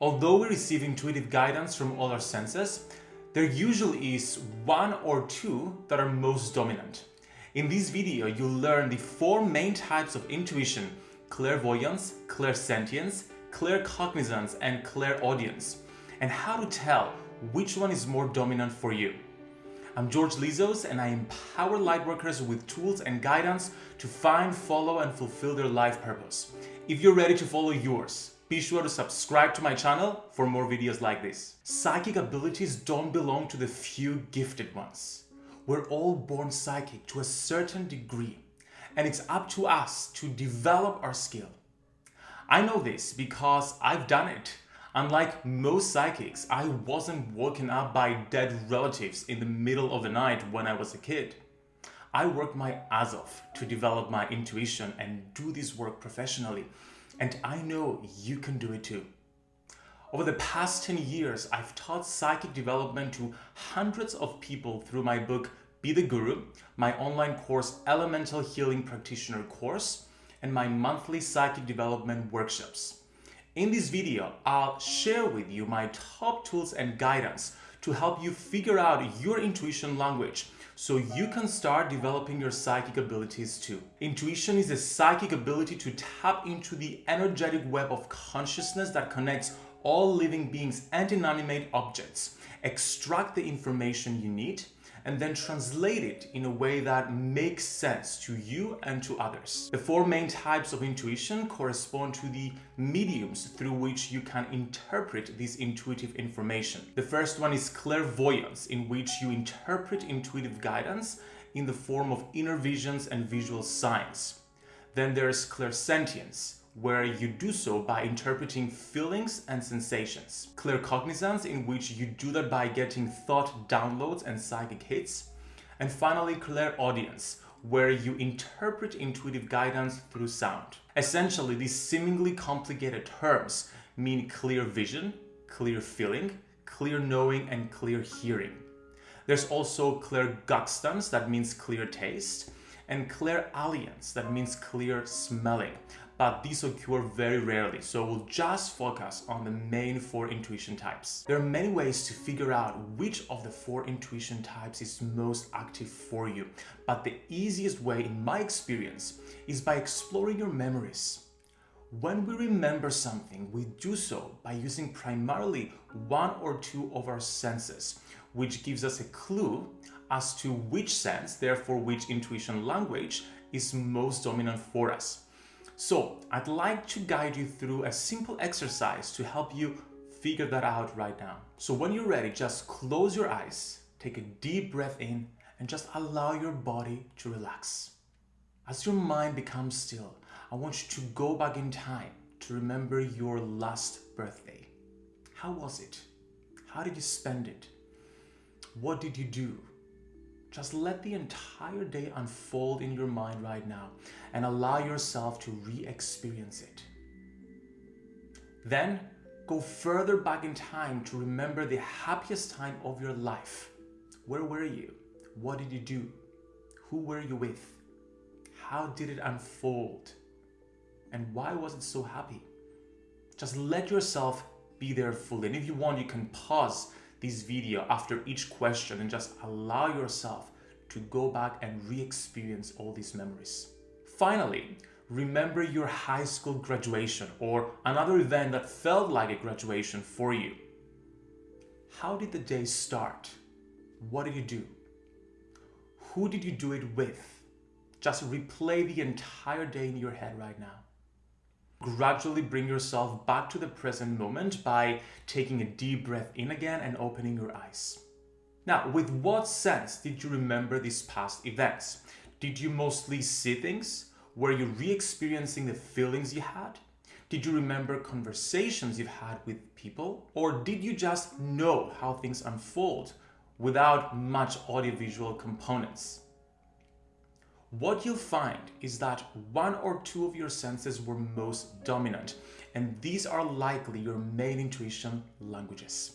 Although we receive intuitive guidance from all our senses, there usually is one or two that are most dominant. In this video, you'll learn the four main types of intuition, clairvoyance, clairsentience, claircognizance, and clairaudience, and how to tell which one is more dominant for you. I'm George Lizos and I empower lightworkers with tools and guidance to find, follow, and fulfill their life purpose. If you're ready to follow yours, be sure to subscribe to my channel for more videos like this. Psychic abilities don't belong to the few gifted ones. We're all born psychic to a certain degree, and it's up to us to develop our skill. I know this because I've done it. Unlike most psychics, I wasn't woken up by dead relatives in the middle of the night when I was a kid. I worked my ass off to develop my intuition and do this work professionally and I know you can do it too. Over the past 10 years, I've taught psychic development to hundreds of people through my book Be the Guru, my online course Elemental Healing Practitioner course, and my monthly psychic development workshops. In this video, I'll share with you my top tools and guidance to help you figure out your intuition language so you can start developing your psychic abilities too. Intuition is a psychic ability to tap into the energetic web of consciousness that connects all living beings and inanimate objects, extract the information you need, and then translate it in a way that makes sense to you and to others. The four main types of intuition correspond to the mediums through which you can interpret this intuitive information. The first one is clairvoyance, in which you interpret intuitive guidance in the form of inner visions and visual signs. Then there's clairsentience, where you do so by interpreting feelings and sensations. Claircognizance, in which you do that by getting thought downloads and psychic hits. And finally, clairaudience, where you interpret intuitive guidance through sound. Essentially, these seemingly complicated terms mean clear vision, clear feeling, clear knowing, and clear hearing. There's also clear clairgustance, that means clear taste, and clear clairalience, that means clear smelling but these occur very rarely, so we'll just focus on the main four intuition types. There are many ways to figure out which of the four intuition types is most active for you, but the easiest way in my experience is by exploring your memories. When we remember something, we do so by using primarily one or two of our senses, which gives us a clue as to which sense, therefore which intuition language, is most dominant for us. So I'd like to guide you through a simple exercise to help you figure that out right now. So when you're ready, just close your eyes, take a deep breath in, and just allow your body to relax. As your mind becomes still, I want you to go back in time to remember your last birthday. How was it? How did you spend it? What did you do? Just let the entire day unfold in your mind right now and allow yourself to re-experience it. Then go further back in time to remember the happiest time of your life. Where were you? What did you do? Who were you with? How did it unfold? And why was it so happy? Just let yourself be there fully. And if you want, you can pause this video after each question and just allow yourself to go back and re-experience all these memories. Finally, remember your high school graduation or another event that felt like a graduation for you. How did the day start? What did you do? Who did you do it with? Just replay the entire day in your head right now. Gradually bring yourself back to the present moment by taking a deep breath in again and opening your eyes. Now, with what sense did you remember these past events? Did you mostly see things? Were you re-experiencing the feelings you had? Did you remember conversations you've had with people? Or did you just know how things unfold without much audiovisual components? What you'll find is that one or two of your senses were most dominant, and these are likely your main intuition languages.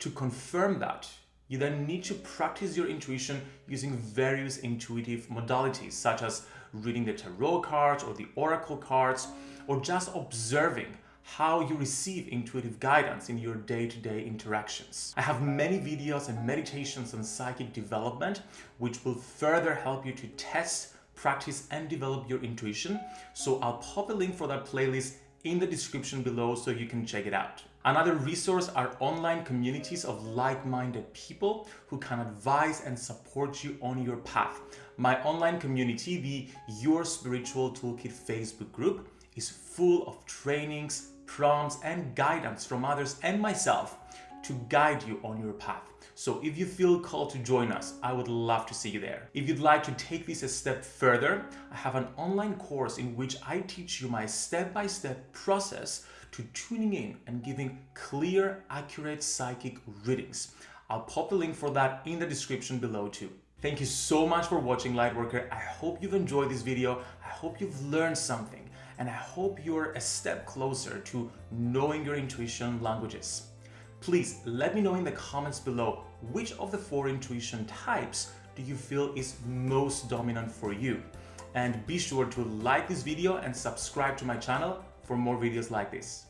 To confirm that, you then need to practice your intuition using various intuitive modalities, such as reading the tarot cards or the oracle cards, or just observing how you receive intuitive guidance in your day-to-day -day interactions. I have many videos and meditations on psychic development, which will further help you to test, practice, and develop your intuition. So I'll pop a link for that playlist in the description below so you can check it out. Another resource are online communities of like-minded people who can advise and support you on your path. My online community, the Your Spiritual Toolkit Facebook group, is full of trainings, prompts, and guidance from others and myself to guide you on your path. So if you feel called to join us, I would love to see you there. If you'd like to take this a step further, I have an online course in which I teach you my step-by-step -step process to tuning in and giving clear, accurate psychic readings. I'll pop the link for that in the description below too. Thank you so much for watching Lightworker. I hope you've enjoyed this video. I hope you've learned something and I hope you're a step closer to knowing your intuition languages. Please let me know in the comments below which of the four intuition types do you feel is most dominant for you. And be sure to like this video and subscribe to my channel for more videos like this.